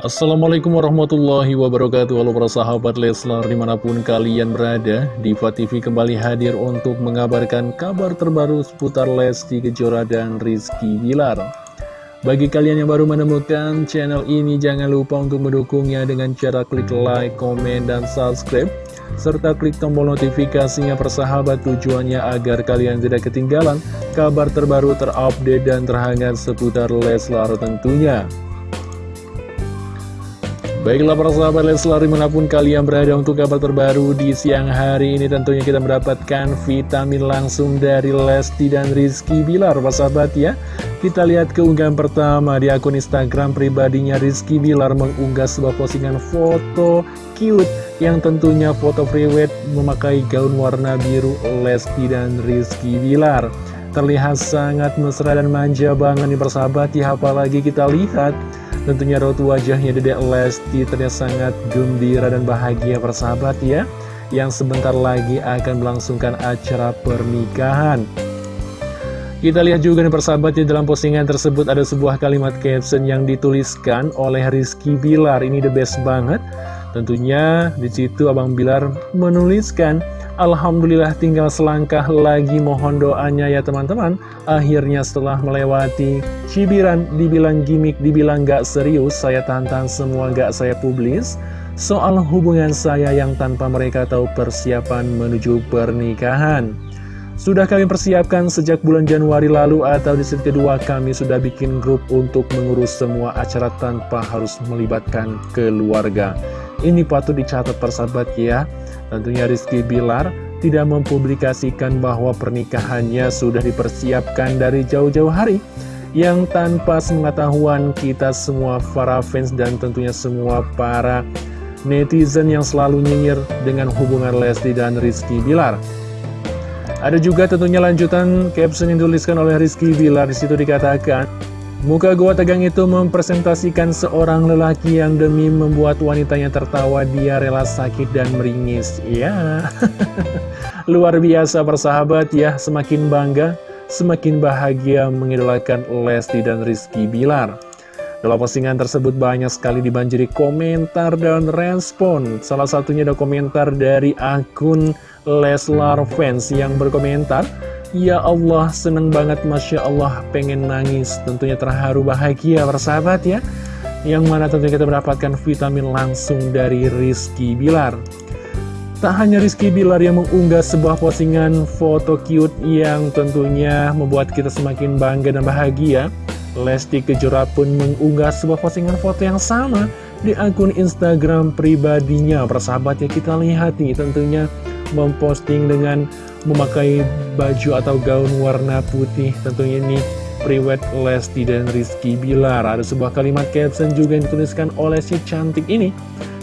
Assalamualaikum warahmatullahi wabarakatuh. Halo para sahabat Leslar di mana pun kalian berada Diva TV kembali hadir untuk mengabarkan kabar terbaru seputar Lesti Kejora dan Rizky Bilar. Bagi kalian yang baru menemukan channel ini jangan lupa untuk mendukungnya dengan cara klik like, komen, dan subscribe serta klik tombol notifikasinya persahabat tujuannya agar kalian tidak ketinggalan kabar terbaru terupdate dan terhangat seputar Leslar tentunya Baiklah para sahabat Leslar di mana pun kalian berada untuk kabar terbaru di siang hari ini. Tentunya kita mendapatkan vitamin langsung dari Lesti dan Rizky Bilar para sahabat ya. Kita lihat keunggahan pertama di akun Instagram pribadinya Rizky Bilar mengunggah sebuah postingan foto cute yang tentunya foto priwet memakai gaun warna biru Lesti dan Rizky Bilar. Terlihat sangat mesra dan manja banget nih persahabat ya. Apalagi kita lihat Tentunya raut wajahnya Dedek Lesti terlihat sangat gembira dan bahagia persahabat ya. Yang sebentar lagi akan melangsungkan acara pernikahan. Kita lihat juga nih persahabat ya dalam postingan tersebut ada sebuah kalimat caption yang dituliskan oleh Rizky Bilar. Ini the best banget. Tentunya di situ Abang Bilar menuliskan Alhamdulillah tinggal selangkah lagi mohon doanya ya teman-teman Akhirnya setelah melewati cibiran dibilang gimmick, dibilang gak serius Saya tantang semua gak saya publis Soal hubungan saya yang tanpa mereka tahu persiapan menuju pernikahan sudah kami persiapkan sejak bulan Januari lalu atau di set kedua kami sudah bikin grup untuk mengurus semua acara tanpa harus melibatkan keluarga. Ini patut dicatat persahabat ya. Tentunya Rizky Bilar tidak mempublikasikan bahwa pernikahannya sudah dipersiapkan dari jauh-jauh hari yang tanpa sepengetahuan kita semua para fans dan tentunya semua para netizen yang selalu nyinyir dengan hubungan Lesti dan Rizky Bilar. Ada juga tentunya lanjutan caption yang dituliskan oleh Rizky Bilar di situ dikatakan Muka gua tegang itu mempresentasikan seorang lelaki yang demi membuat wanitanya tertawa dia rela sakit dan meringis. Ya, luar biasa persahabat ya, semakin bangga, semakin bahagia mengidolakan Lesti dan Rizky Bilar. Dalam postingan tersebut banyak sekali dibanjiri komentar dan respon. Salah satunya ada komentar dari akun Leslar Fans yang berkomentar, Ya Allah, seneng banget Masya Allah, pengen nangis, tentunya terharu bahagia persahabat ya. Yang mana tentunya kita mendapatkan vitamin langsung dari Rizky Bilar. Tak hanya Rizky Bilar yang mengunggah sebuah postingan foto cute yang tentunya membuat kita semakin bangga dan bahagia. Lesti Kejora pun mengunggah sebuah postingan foto yang sama di akun Instagram pribadinya. Persahabat ya kita lihat nih tentunya memposting dengan memakai baju atau gaun warna putih. Tentunya ini Priwet Lesti dan Rizky Bilar. Ada sebuah kalimat caption juga yang dituliskan oleh si cantik ini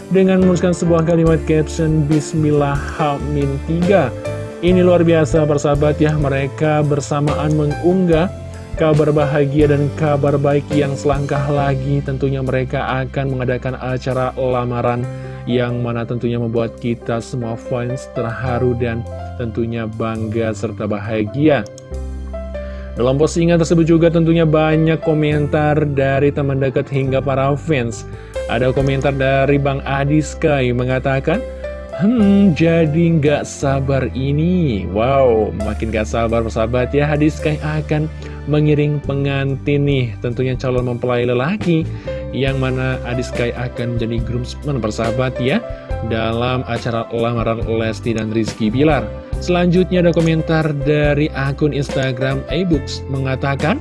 Dengan menuliskan sebuah kalimat caption Bismillah Hamin 3 Ini luar biasa persahabat ya. Mereka bersamaan mengunggah kabar bahagia dan kabar baik yang selangkah lagi Tentunya mereka akan mengadakan acara lamaran Yang mana tentunya membuat kita semua fans terharu dan tentunya bangga serta bahagia. Dalam postingan tersebut juga tentunya banyak komentar dari teman dekat hingga para fans. Ada komentar dari Bang Adi Sky mengatakan, Hmm, jadi nggak sabar ini. Wow, makin gak sabar persahabat ya. Hadis Sky akan mengiring pengantin nih, tentunya calon mempelai lelaki. Yang mana Adis Sky akan menjadi groomsman persahabat ya. Dalam acara lamaran Lesti dan Rizky Bilar. Selanjutnya ada komentar dari akun Instagram ebooks mengatakan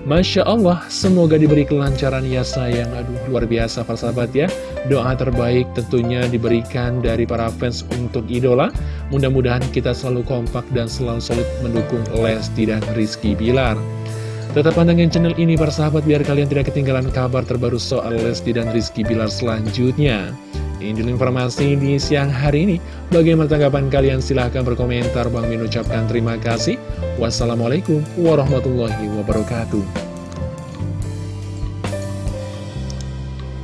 Masya Allah, semoga diberi kelancaran ya sayang Aduh, luar biasa persahabat ya Doa terbaik tentunya diberikan dari para fans untuk idola Mudah-mudahan kita selalu kompak dan selalu solid mendukung Lesti dan Rizky Bilar Tetap pantengin channel ini persahabat biar kalian tidak ketinggalan kabar terbaru soal Lesti dan Rizky Bilar selanjutnya ini informasi di siang hari ini. Bagaimana tanggapan kalian? Silahkan berkomentar. Bang Min ucapkan terima kasih. Wassalamualaikum warahmatullahi wabarakatuh.